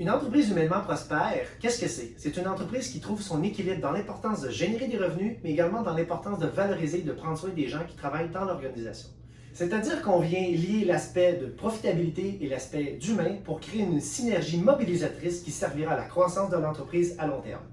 Une entreprise humainement prospère, qu'est-ce que c'est? C'est une entreprise qui trouve son équilibre dans l'importance de générer des revenus, mais également dans l'importance de valoriser et de prendre soin des gens qui travaillent dans l'organisation. C'est-à-dire qu'on vient lier l'aspect de profitabilité et l'aspect d'humain pour créer une synergie mobilisatrice qui servira à la croissance de l'entreprise à long terme.